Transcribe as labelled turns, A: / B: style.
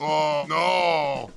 A: Oh, no.